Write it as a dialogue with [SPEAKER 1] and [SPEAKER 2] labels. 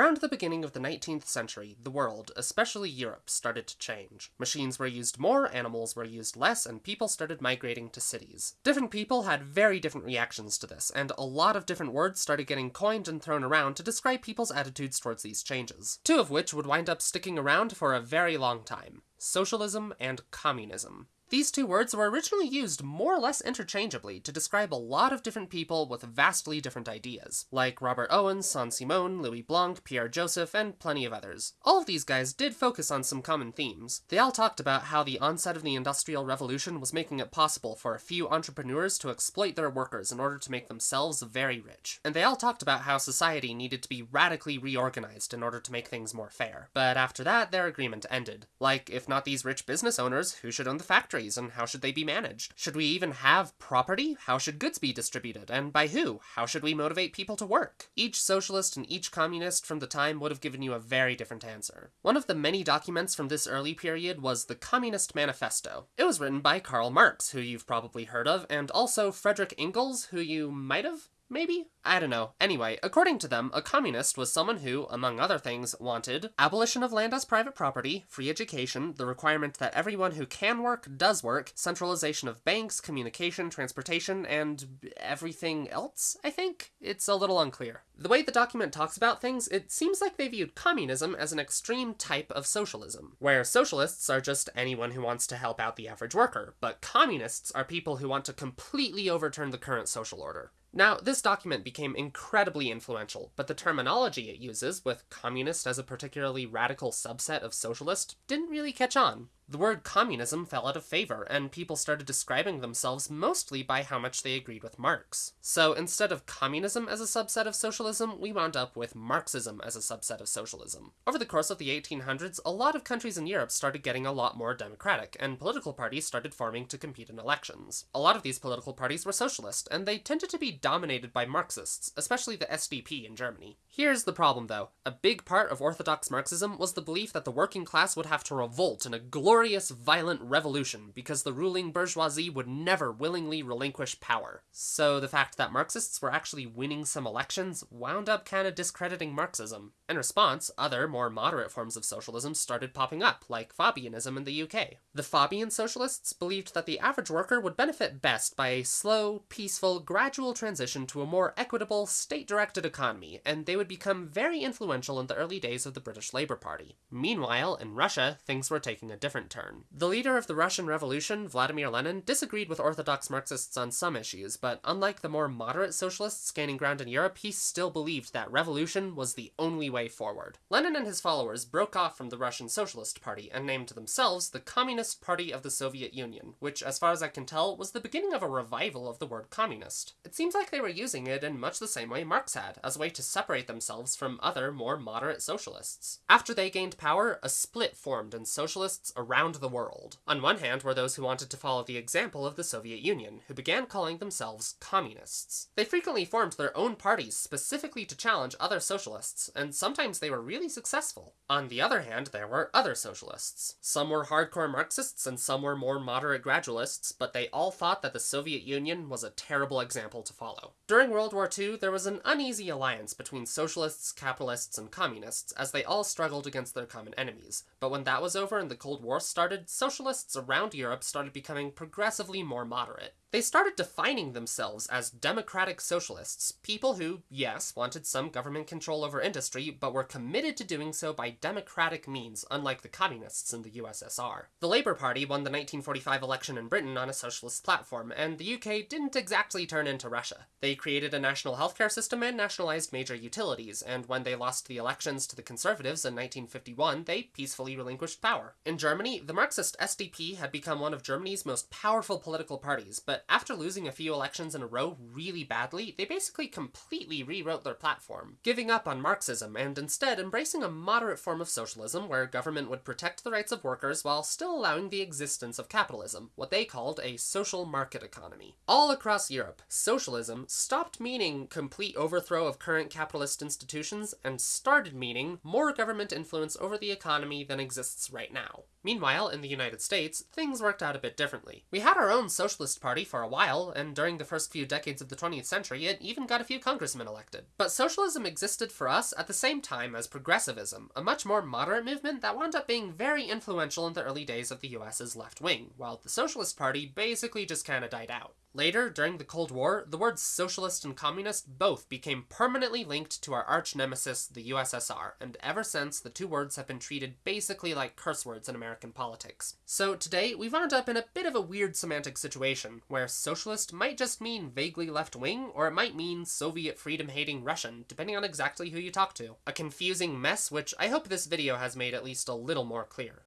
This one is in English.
[SPEAKER 1] Around the beginning of the 19th century, the world, especially Europe, started to change. Machines were used more, animals were used less, and people started migrating to cities. Different people had very different reactions to this, and a lot of different words started getting coined and thrown around to describe people's attitudes towards these changes. Two of which would wind up sticking around for a very long time. Socialism and communism. These two words were originally used more or less interchangeably to describe a lot of different people with vastly different ideas, like Robert Owen, Saint-Simon, Louis Blanc, Pierre Joseph, and plenty of others. All of these guys did focus on some common themes. They all talked about how the onset of the Industrial Revolution was making it possible for a few entrepreneurs to exploit their workers in order to make themselves very rich. And they all talked about how society needed to be radically reorganized in order to make things more fair. But after that, their agreement ended. Like, if not these rich business owners, who should own the factory? Factories and how should they be managed? Should we even have property? How should goods be distributed and by who? How should we motivate people to work? Each socialist and each communist from the time would have given you a very different answer. One of the many documents from this early period was the Communist Manifesto. It was written by Karl Marx, who you've probably heard of, and also Frederick Engels, who you might have Maybe? I don't know. Anyway, according to them, a communist was someone who, among other things, wanted abolition of land as private property, free education, the requirement that everyone who can work does work, centralization of banks, communication, transportation, and everything else, I think? It's a little unclear. The way the document talks about things, it seems like they viewed communism as an extreme type of socialism, where socialists are just anyone who wants to help out the average worker, but communists are people who want to completely overturn the current social order. Now, this document became incredibly influential, but the terminology it uses, with communist as a particularly radical subset of socialist, didn't really catch on. The word communism fell out of favor, and people started describing themselves mostly by how much they agreed with Marx. So instead of communism as a subset of socialism, we wound up with Marxism as a subset of socialism. Over the course of the 1800s, a lot of countries in Europe started getting a lot more democratic, and political parties started forming to compete in elections. A lot of these political parties were socialist, and they tended to be dominated by Marxists, especially the SDP in Germany. Here's the problem though. A big part of orthodox Marxism was the belief that the working class would have to revolt in a glorious violent revolution because the ruling bourgeoisie would never willingly relinquish power. So the fact that Marxists were actually winning some elections wound up kinda discrediting Marxism. In response, other, more moderate forms of socialism started popping up, like Fabianism in the UK. The Fabian socialists believed that the average worker would benefit best by a slow, peaceful, gradual transition to a more equitable, state-directed economy, and they would become very influential in the early days of the British Labour Party. Meanwhile, in Russia, things were taking a different turn. The leader of the Russian Revolution, Vladimir Lenin, disagreed with orthodox Marxists on some issues, but unlike the more moderate socialists gaining ground in Europe, he still believed that revolution was the only way forward. Lenin and his followers broke off from the Russian Socialist Party and named themselves the Communist Party of the Soviet Union, which, as far as I can tell, was the beginning of a revival of the word communist. It seems like they were using it in much the same way Marx had, as a way to separate themselves from other, more moderate socialists. After they gained power, a split formed in socialists around around the world. On one hand were those who wanted to follow the example of the Soviet Union, who began calling themselves communists. They frequently formed their own parties specifically to challenge other socialists, and sometimes they were really successful. On the other hand, there were other socialists. Some were hardcore Marxists and some were more moderate gradualists, but they all thought that the Soviet Union was a terrible example to follow. During World War II, there was an uneasy alliance between socialists, capitalists, and communists, as they all struggled against their common enemies. But when that was over and the Cold War started, socialists around Europe started becoming progressively more moderate. They started defining themselves as democratic socialists, people who, yes, wanted some government control over industry, but were committed to doing so by democratic means, unlike the communists in the USSR. The Labour Party won the 1945 election in Britain on a socialist platform, and the UK didn't exactly turn into Russia. They created a national healthcare system and nationalized major utilities, and when they lost the elections to the Conservatives in 1951, they peacefully relinquished power. In Germany, the Marxist SDP had become one of Germany's most powerful political parties, but after losing a few elections in a row really badly, they basically completely rewrote their platform, giving up on Marxism and instead embracing a moderate form of socialism where government would protect the rights of workers while still allowing the existence of capitalism, what they called a social market economy. All across Europe, socialism stopped meaning complete overthrow of current capitalist institutions and started meaning more government influence over the economy than exists right now. Meanwhile, Meanwhile, in the United States, things worked out a bit differently. We had our own Socialist Party for a while, and during the first few decades of the 20th century, it even got a few congressmen elected. But socialism existed for us at the same time as progressivism, a much more moderate movement that wound up being very influential in the early days of the US's left wing, while the Socialist Party basically just kinda died out. Later, during the Cold War, the words socialist and communist both became permanently linked to our arch nemesis, the USSR, and ever since, the two words have been treated basically like curse words in American politics. So today, we've wound up in a bit of a weird semantic situation, where socialist might just mean vaguely left-wing, or it might mean Soviet freedom-hating Russian, depending on exactly who you talk to. A confusing mess which I hope this video has made at least a little more clear.